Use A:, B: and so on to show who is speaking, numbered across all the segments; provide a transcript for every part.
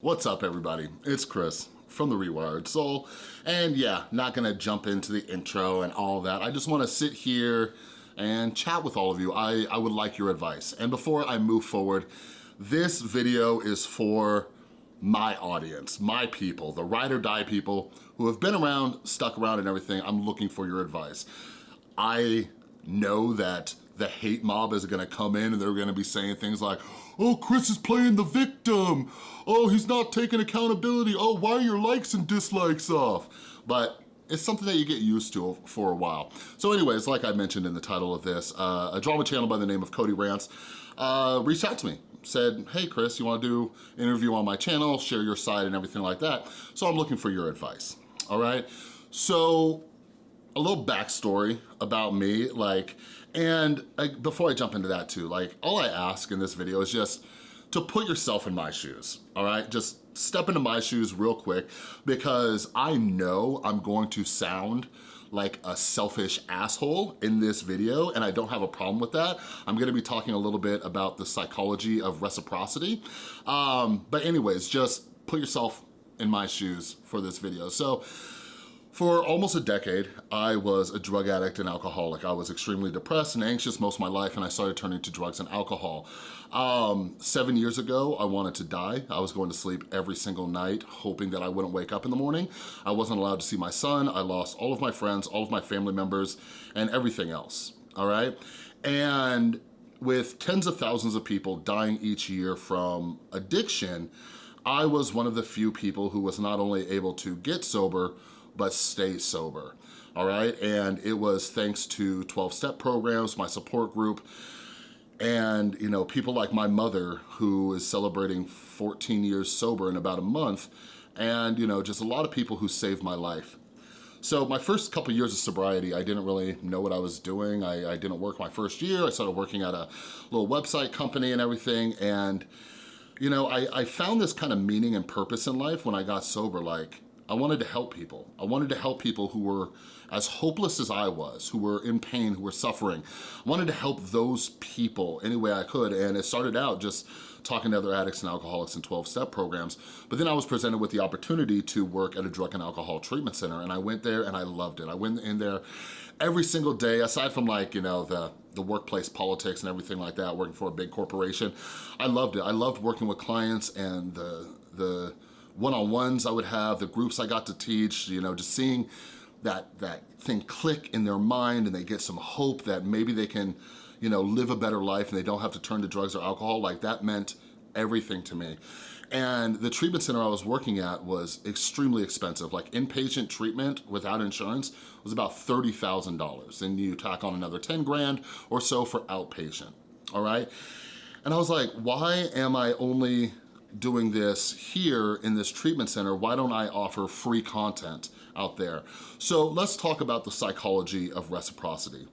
A: What's up everybody? It's Chris from The Rewired Soul. And yeah, not gonna jump into the intro and all that. I just wanna sit here and chat with all of you. I, I would like your advice. And before I move forward, this video is for my audience, my people, the ride or die people who have been around, stuck around and everything. I'm looking for your advice. I know that the hate mob is gonna come in and they're gonna be saying things like, oh, Chris is playing the victim. Oh, he's not taking accountability. Oh, why are your likes and dislikes off? But it's something that you get used to for a while. So anyways, like I mentioned in the title of this, uh, a drama channel by the name of Cody Rants uh, reached out to me, said, hey Chris, you wanna do an interview on my channel, share your side and everything like that. So I'm looking for your advice, all right? So a little backstory about me, like, and like, before I jump into that too, like all I ask in this video is just to put yourself in my shoes, all right? Just step into my shoes real quick because I know I'm going to sound like a selfish asshole in this video and I don't have a problem with that. I'm gonna be talking a little bit about the psychology of reciprocity. Um, but anyways, just put yourself in my shoes for this video. So for almost a decade, I was a drug addict and alcoholic. I was extremely depressed and anxious most of my life and I started turning to drugs and alcohol. Um, seven years ago, I wanted to die. I was going to sleep every single night, hoping that I wouldn't wake up in the morning. I wasn't allowed to see my son. I lost all of my friends, all of my family members, and everything else, all right? And with tens of thousands of people dying each year from addiction, I was one of the few people who was not only able to get sober, but stay sober, all right? And it was thanks to 12-step programs, my support group, and you know, people like my mother who is celebrating 14 years sober in about a month, and you know, just a lot of people who saved my life. So my first couple years of sobriety, I didn't really know what I was doing. I, I, didn't work my first year. I started working at a little website company and everything. And, you know, I, I found this kind of meaning and purpose in life when I got sober. Like, I wanted to help people. I wanted to help people who were as hopeless as I was, who were in pain, who were suffering. I wanted to help those people any way I could, and it started out just talking to other addicts and alcoholics in 12-step programs, but then I was presented with the opportunity to work at a drug and alcohol treatment center, and I went there and I loved it. I went in there every single day, aside from like, you know, the, the workplace politics and everything like that, working for a big corporation, I loved it. I loved working with clients and the, the one-on-ones I would have, the groups I got to teach, you know, just seeing that, that thing click in their mind and they get some hope that maybe they can, you know, live a better life and they don't have to turn to drugs or alcohol, like that meant everything to me. And the treatment center I was working at was extremely expensive. Like inpatient treatment without insurance was about $30,000. And you tack on another 10 grand or so for outpatient, all right? And I was like, why am I only doing this here in this treatment center, why don't I offer free content out there? So let's talk about the psychology of reciprocity.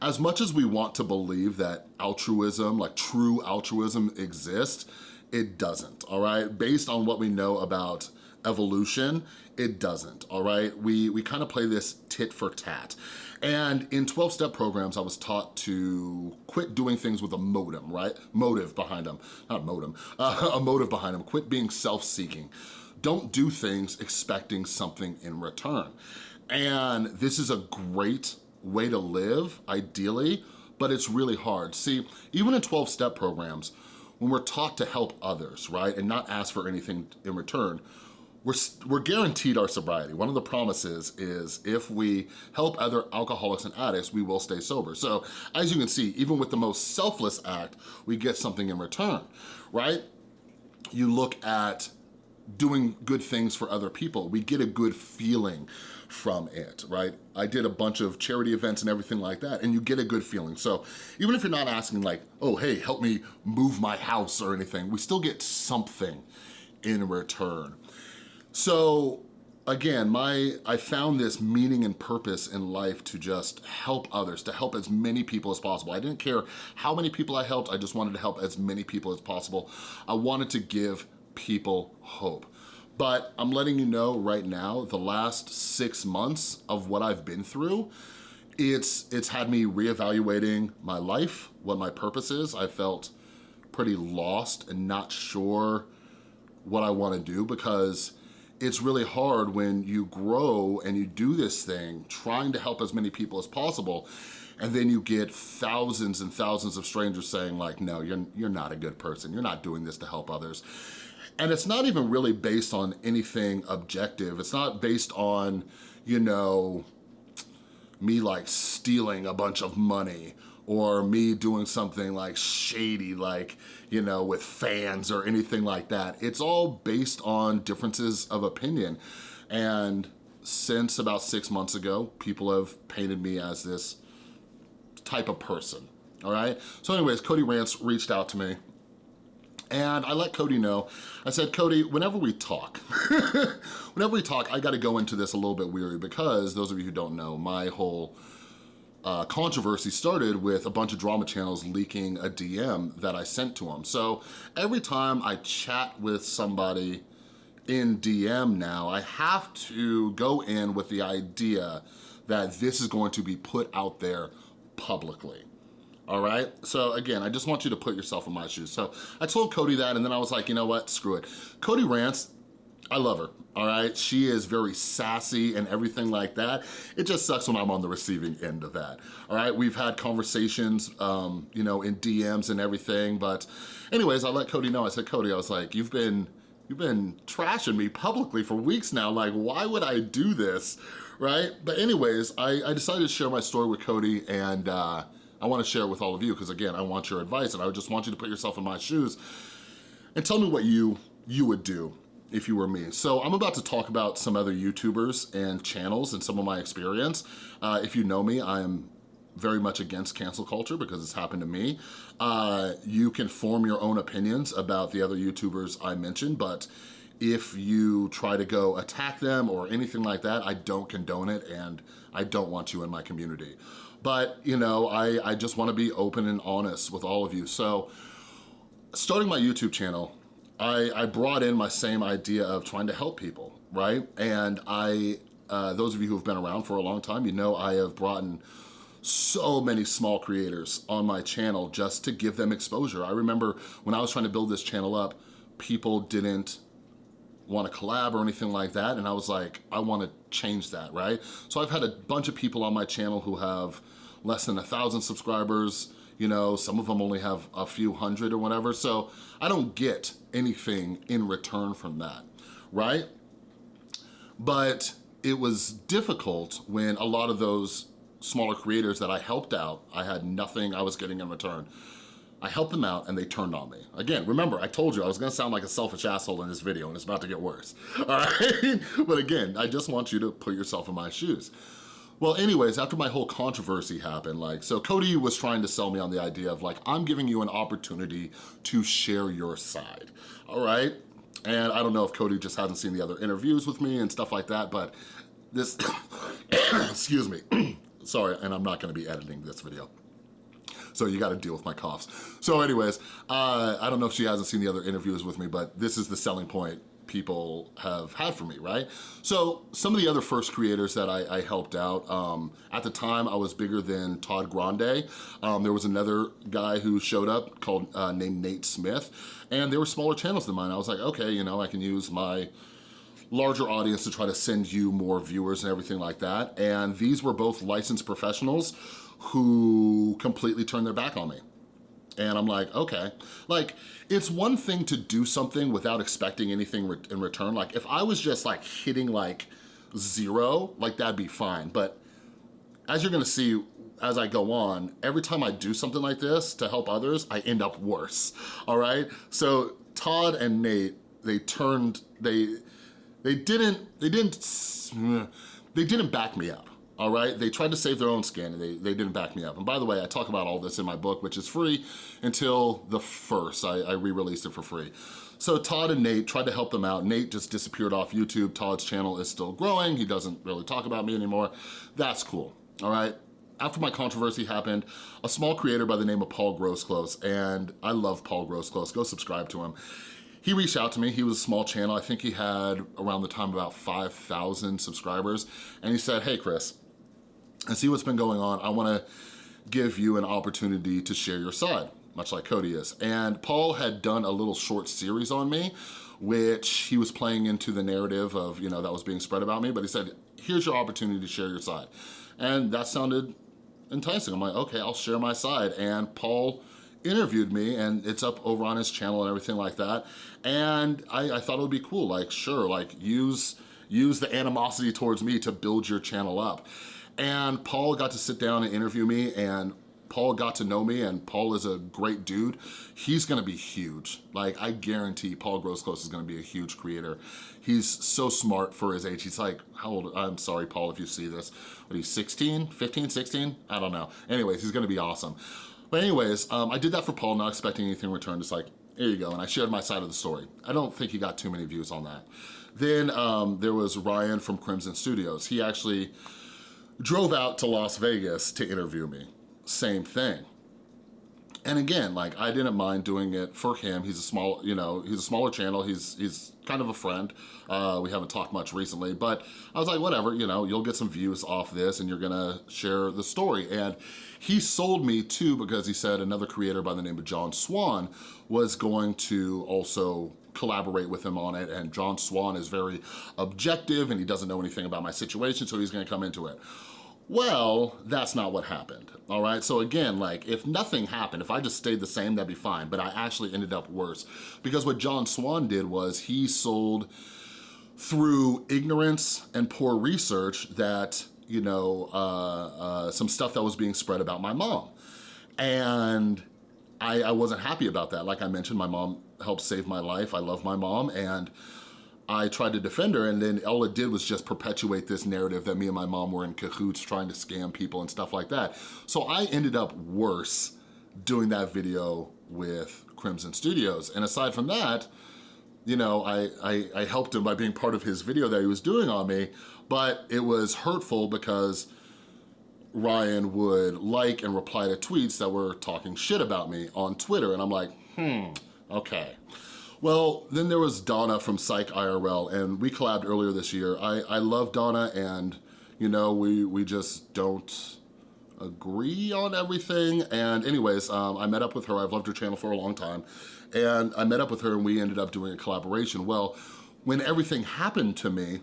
A: As much as we want to believe that altruism, like true altruism exists, it doesn't, all right? Based on what we know about evolution, it doesn't, all right? We, we kind of play this tit for tat. And in 12-step programs, I was taught to quit doing things with a modem, right? Motive behind them, not modem, uh, a motive behind them. Quit being self-seeking. Don't do things expecting something in return. And this is a great way to live, ideally, but it's really hard. See, even in 12-step programs, when we're taught to help others, right, and not ask for anything in return, we're, we're guaranteed our sobriety. One of the promises is if we help other alcoholics and addicts, we will stay sober. So as you can see, even with the most selfless act, we get something in return, right? You look at doing good things for other people. We get a good feeling from it, right? I did a bunch of charity events and everything like that, and you get a good feeling. So even if you're not asking like, oh, hey, help me move my house or anything, we still get something in return. So again, my I found this meaning and purpose in life to just help others, to help as many people as possible. I didn't care how many people I helped, I just wanted to help as many people as possible. I wanted to give people hope. But I'm letting you know right now, the last six months of what I've been through, it's, it's had me reevaluating my life, what my purpose is. I felt pretty lost and not sure what I wanna do because it's really hard when you grow and you do this thing trying to help as many people as possible and then you get thousands and thousands of strangers saying like, no, you're, you're not a good person. You're not doing this to help others. And it's not even really based on anything objective. It's not based on, you know, me like stealing a bunch of money or me doing something like shady, like, you know, with fans or anything like that. It's all based on differences of opinion. And since about six months ago, people have painted me as this type of person, all right? So anyways, Cody Rants reached out to me and I let Cody know, I said, Cody, whenever we talk, whenever we talk, I gotta go into this a little bit weary because those of you who don't know, my whole uh, controversy started with a bunch of drama channels leaking a DM that I sent to them. So every time I chat with somebody in DM now, I have to go in with the idea that this is going to be put out there publicly all right? So again, I just want you to put yourself in my shoes. So I told Cody that and then I was like, you know what, screw it. Cody Rants, I love her, all right? She is very sassy and everything like that. It just sucks when I'm on the receiving end of that, all right? We've had conversations, um, you know, in DMs and everything, but anyways, I let Cody know. I said, Cody, I was like, you've been, you've been trashing me publicly for weeks now. Like, why would I do this, right? But anyways, I, I decided to share my story with Cody and, uh, I wanna share it with all of you because again, I want your advice and I just want you to put yourself in my shoes and tell me what you, you would do if you were me. So I'm about to talk about some other YouTubers and channels and some of my experience. Uh, if you know me, I am very much against cancel culture because it's happened to me. Uh, you can form your own opinions about the other YouTubers I mentioned, but if you try to go attack them or anything like that, I don't condone it and I don't want you in my community. But, you know, I, I just wanna be open and honest with all of you. So starting my YouTube channel, I, I brought in my same idea of trying to help people, right? And I, uh, those of you who've been around for a long time, you know I have brought in so many small creators on my channel just to give them exposure. I remember when I was trying to build this channel up, people didn't want to collab or anything like that. And I was like, I want to change that, right? So I've had a bunch of people on my channel who have less than a thousand subscribers, you know, some of them only have a few hundred or whatever. So I don't get anything in return from that, right? But it was difficult when a lot of those smaller creators that I helped out, I had nothing I was getting in return. I helped them out and they turned on me. Again, remember, I told you I was gonna sound like a selfish asshole in this video and it's about to get worse, all right? but again, I just want you to put yourself in my shoes. Well, anyways, after my whole controversy happened, like, so Cody was trying to sell me on the idea of like, I'm giving you an opportunity to share your side, all right? And I don't know if Cody just hasn't seen the other interviews with me and stuff like that, but this, excuse me, sorry, and I'm not gonna be editing this video so you gotta deal with my coughs. So anyways, uh, I don't know if she hasn't seen the other interviews with me, but this is the selling point people have had for me, right? So some of the other first creators that I, I helped out, um, at the time I was bigger than Todd Grande. Um, there was another guy who showed up called uh, named Nate Smith, and they were smaller channels than mine. I was like, okay, you know, I can use my larger audience to try to send you more viewers and everything like that. And these were both licensed professionals who completely turned their back on me. And I'm like, okay. Like, it's one thing to do something without expecting anything re in return. Like, if I was just like hitting like zero, like that'd be fine. But as you're gonna see as I go on, every time I do something like this to help others, I end up worse, all right? So Todd and Nate, they turned, they, they didn't, they didn't, they didn't back me up all right? They tried to save their own skin and they, they didn't back me up. And by the way, I talk about all this in my book, which is free until the first. I, I re-released it for free. So Todd and Nate tried to help them out. Nate just disappeared off YouTube. Todd's channel is still growing. He doesn't really talk about me anymore. That's cool, all right? After my controversy happened, a small creator by the name of Paul Grosclose, and I love Paul Grosclose, go subscribe to him. He reached out to me, he was a small channel, I think he had around the time about 5,000 subscribers, and he said, hey Chris, and see what's been going on, I wanna give you an opportunity to share your side, much like Cody is. And Paul had done a little short series on me which he was playing into the narrative of, you know, that was being spread about me, but he said, here's your opportunity to share your side. And that sounded enticing. I'm like, okay, I'll share my side. And Paul interviewed me and it's up over on his channel and everything like that. And I, I thought it would be cool, like, sure, like use, use the animosity towards me to build your channel up. And Paul got to sit down and interview me and Paul got to know me and Paul is a great dude. He's gonna be huge. Like, I guarantee Paul Grosskloss is gonna be a huge creator. He's so smart for his age. He's like, how old, I'm sorry, Paul, if you see this. But he's 16, 15, 16? I don't know. Anyways, he's gonna be awesome. But anyways, um, I did that for Paul, not expecting anything in return. Just like, here you go. And I shared my side of the story. I don't think he got too many views on that. Then um, there was Ryan from Crimson Studios. He actually drove out to Las Vegas to interview me same thing. And again, like I didn't mind doing it for him. He's a small, you know, he's a smaller channel. He's he's kind of a friend. Uh, we haven't talked much recently, but I was like, whatever, you know, you'll get some views off this and you're gonna share the story. And he sold me too because he said another creator by the name of John Swan was going to also collaborate with him on it. And John Swan is very objective and he doesn't know anything about my situation, so he's gonna come into it. Well, that's not what happened, all right? So again, like, if nothing happened, if I just stayed the same, that'd be fine, but I actually ended up worse. Because what John Swan did was he sold through ignorance and poor research that, you know, uh, uh, some stuff that was being spread about my mom. And I, I wasn't happy about that. Like I mentioned, my mom helped save my life. I love my mom, and I tried to defend her and then all it did was just perpetuate this narrative that me and my mom were in cahoots trying to scam people and stuff like that. So I ended up worse doing that video with Crimson Studios. And aside from that, you know, I, I, I helped him by being part of his video that he was doing on me, but it was hurtful because Ryan would like and reply to tweets that were talking shit about me on Twitter. And I'm like, hmm, okay. Well, then there was Donna from Psych IRL, and we collabed earlier this year. I, I love Donna, and you know, we, we just don't agree on everything. And anyways, um, I met up with her. I've loved her channel for a long time. And I met up with her and we ended up doing a collaboration. Well, when everything happened to me,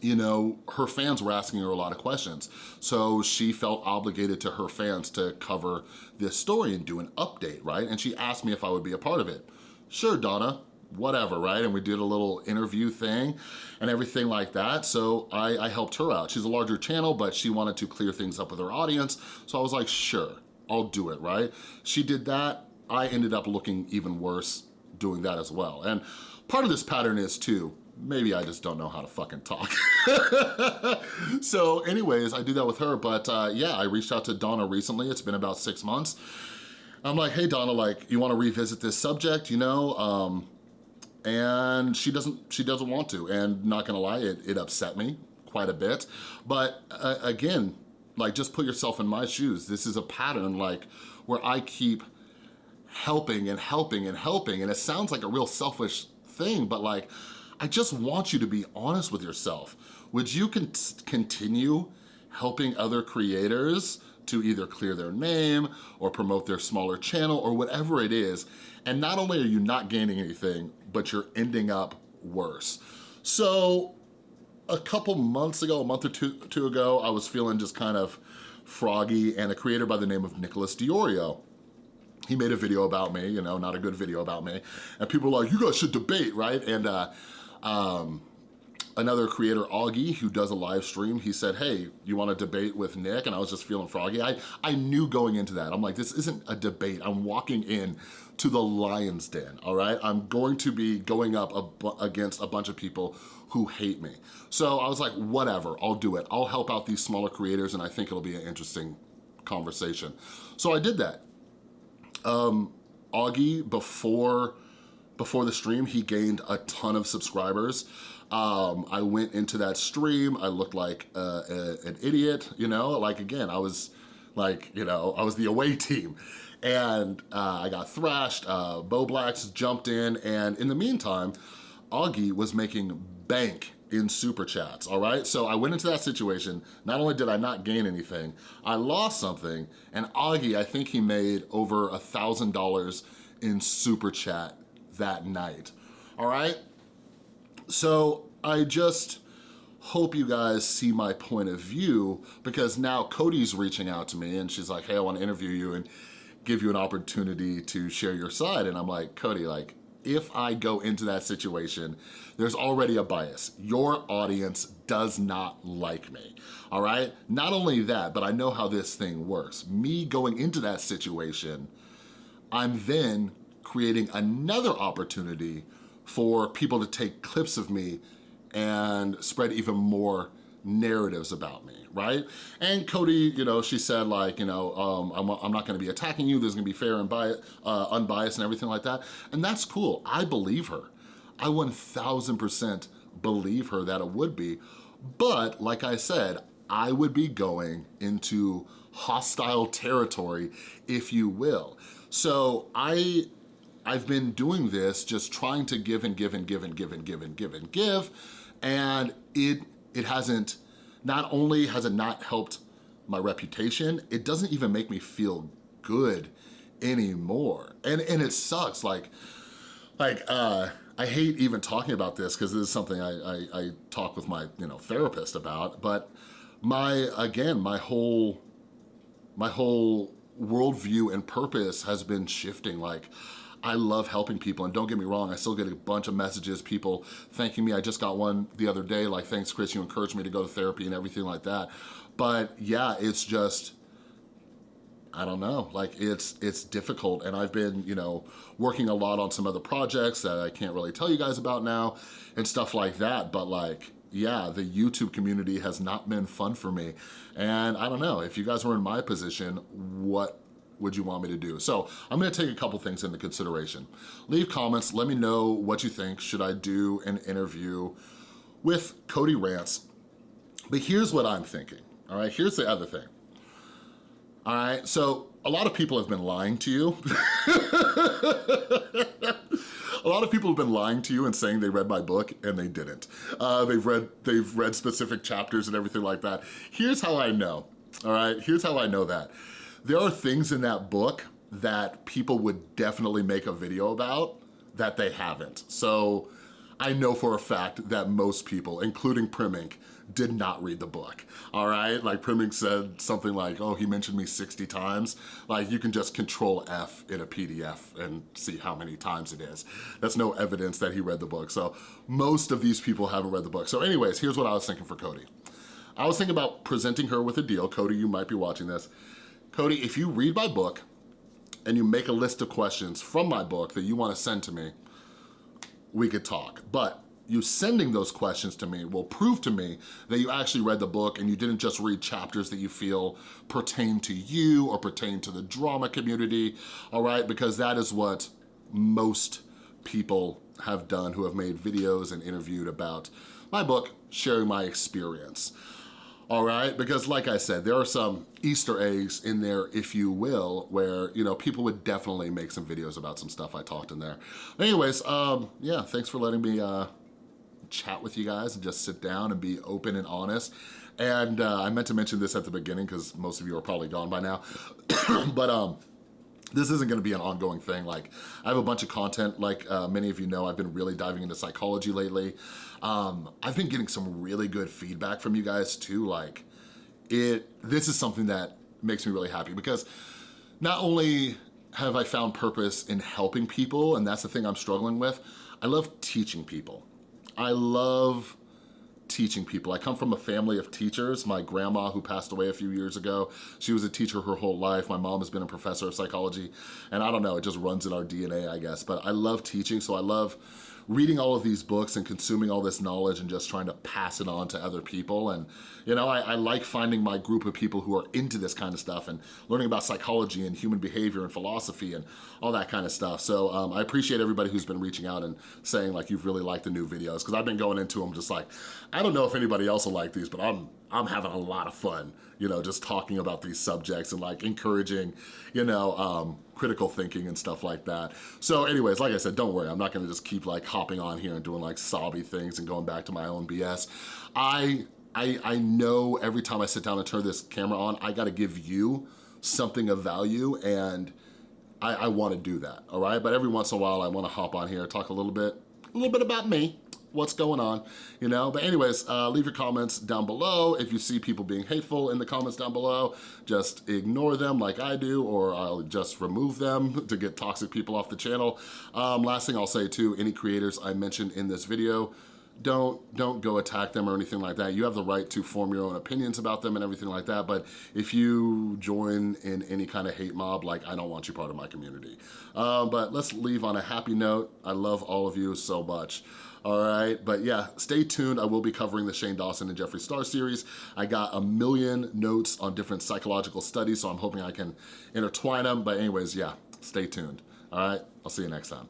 A: you know, her fans were asking her a lot of questions. So she felt obligated to her fans to cover this story and do an update, right? And she asked me if I would be a part of it sure, Donna, whatever, right? And we did a little interview thing and everything like that. So I, I, helped her out. She's a larger channel, but she wanted to clear things up with her audience. So I was like, sure, I'll do it, right? She did that. I ended up looking even worse doing that as well. And part of this pattern is too, maybe I just don't know how to fucking talk. so anyways, I do that with her, but uh, yeah, I reached out to Donna recently. It's been about six months I'm like, hey Donna, like, you wanna revisit this subject, you know? Um, and she doesn't, she doesn't want to. And not gonna lie, it, it upset me quite a bit. But uh, again, like just put yourself in my shoes. This is a pattern like where I keep helping and helping and helping and it sounds like a real selfish thing, but like, I just want you to be honest with yourself. Would you con continue helping other creators to either clear their name or promote their smaller channel or whatever it is. And not only are you not gaining anything, but you're ending up worse. So a couple months ago, a month or two, two ago, I was feeling just kind of froggy and a creator by the name of Nicholas DeOrio he made a video about me, you know, not a good video about me. And people were like, you guys should debate, right? And uh, um, another creator, Augie, who does a live stream, he said, hey, you wanna debate with Nick? And I was just feeling froggy. I, I knew going into that, I'm like, this isn't a debate. I'm walking in to the lion's den, all right? I'm going to be going up against a bunch of people who hate me. So I was like, whatever, I'll do it. I'll help out these smaller creators and I think it'll be an interesting conversation. So I did that. Um, Augie, before, before the stream, he gained a ton of subscribers. Um, I went into that stream, I looked like uh, a, an idiot, you know, like again, I was like, you know, I was the away team. And uh, I got thrashed, uh, Bowblax jumped in, and in the meantime, Augie was making bank in super chats, all right? So I went into that situation, not only did I not gain anything, I lost something, and Augie, I think he made over a $1,000 in super chat that night all right? So I just hope you guys see my point of view because now Cody's reaching out to me and she's like, hey, I wanna interview you and give you an opportunity to share your side. And I'm like, Cody, like, if I go into that situation, there's already a bias. Your audience does not like me, all right? Not only that, but I know how this thing works. Me going into that situation, I'm then creating another opportunity for people to take clips of me and spread even more narratives about me, right? And Cody, you know, she said like, you know, um, I'm, I'm, not gonna be attacking you, there's gonna be fair and uh, unbiased and everything like that. And that's cool, I believe her. I 1000% believe her that it would be. But like I said, I would be going into hostile territory, if you will. So I, I've been doing this, just trying to give and give and give and give and give and give and give, and it it hasn't, not only has it not helped my reputation, it doesn't even make me feel good anymore. And, and it sucks, like, like, uh, I hate even talking about this because this is something I, I, I talk with my, you know, therapist about, but my, again, my whole, my whole worldview and purpose has been shifting. Like, I love helping people and don't get me wrong, I still get a bunch of messages, people thanking me. I just got one the other day, like, thanks Chris, you encouraged me to go to therapy and everything like that. But yeah, it's just, I don't know, like it's it's difficult and I've been, you know, working a lot on some other projects that I can't really tell you guys about now and stuff like that, but like, yeah, the YouTube community has not been fun for me. And I don't know, if you guys were in my position, what would you want me to do? So I'm gonna take a couple things into consideration. Leave comments, let me know what you think. Should I do an interview with Cody Rants? But here's what I'm thinking, all right? Here's the other thing. All right, so a lot of people have been lying to you. a lot of people have been lying to you and saying they read my book and they didn't. Uh, they've read they've read specific chapters and everything like that. Here's how I know, all right? Here's how I know that there are things in that book that people would definitely make a video about that they haven't. So I know for a fact that most people, including Primink, did not read the book, all right? Like Primink said something like, oh, he mentioned me 60 times. Like you can just control F in a PDF and see how many times it is. That's no evidence that he read the book. So most of these people haven't read the book. So anyways, here's what I was thinking for Cody. I was thinking about presenting her with a deal. Cody, you might be watching this. Cody, if you read my book and you make a list of questions from my book that you wanna send to me, we could talk. But you sending those questions to me will prove to me that you actually read the book and you didn't just read chapters that you feel pertain to you or pertain to the drama community, all right? Because that is what most people have done who have made videos and interviewed about my book, sharing my experience all right? Because like I said, there are some Easter eggs in there, if you will, where, you know, people would definitely make some videos about some stuff I talked in there. anyways, um, yeah, thanks for letting me uh, chat with you guys and just sit down and be open and honest. And uh, I meant to mention this at the beginning because most of you are probably gone by now, but um, this isn't gonna be an ongoing thing. Like, I have a bunch of content, like uh, many of you know, I've been really diving into psychology lately. Um, I've been getting some really good feedback from you guys too. Like, it, this is something that makes me really happy because not only have I found purpose in helping people, and that's the thing I'm struggling with, I love teaching people. I love teaching people. I come from a family of teachers. My grandma, who passed away a few years ago, she was a teacher her whole life. My mom has been a professor of psychology, and I don't know, it just runs in our DNA, I guess. But I love teaching, so I love reading all of these books and consuming all this knowledge and just trying to pass it on to other people. And, you know, I, I, like finding my group of people who are into this kind of stuff and learning about psychology and human behavior and philosophy and all that kind of stuff. So um, I appreciate everybody who's been reaching out and saying like you've really liked the new videos because I've been going into them just like, I don't know if anybody else will like these, but I'm, I'm having a lot of fun, you know, just talking about these subjects and like encouraging, you know, um, critical thinking and stuff like that. So anyways, like I said, don't worry, I'm not gonna just keep like hopping on here and doing like sobby things and going back to my own BS. I, I, I know every time I sit down and turn this camera on, I gotta give you something of value and I, I wanna do that, all right? But every once in a while, I wanna hop on here, talk a little bit, a little bit about me what's going on, you know? But anyways, uh, leave your comments down below. If you see people being hateful in the comments down below, just ignore them like I do, or I'll just remove them to get toxic people off the channel. Um, last thing I'll say too, any creators I mentioned in this video, don't don't go attack them or anything like that. You have the right to form your own opinions about them and everything like that, but if you join in any kind of hate mob, like I don't want you part of my community. Uh, but let's leave on a happy note. I love all of you so much. All right, but yeah, stay tuned. I will be covering the Shane Dawson and Jeffree Star series. I got a million notes on different psychological studies, so I'm hoping I can intertwine them. But anyways, yeah, stay tuned. All right, I'll see you next time.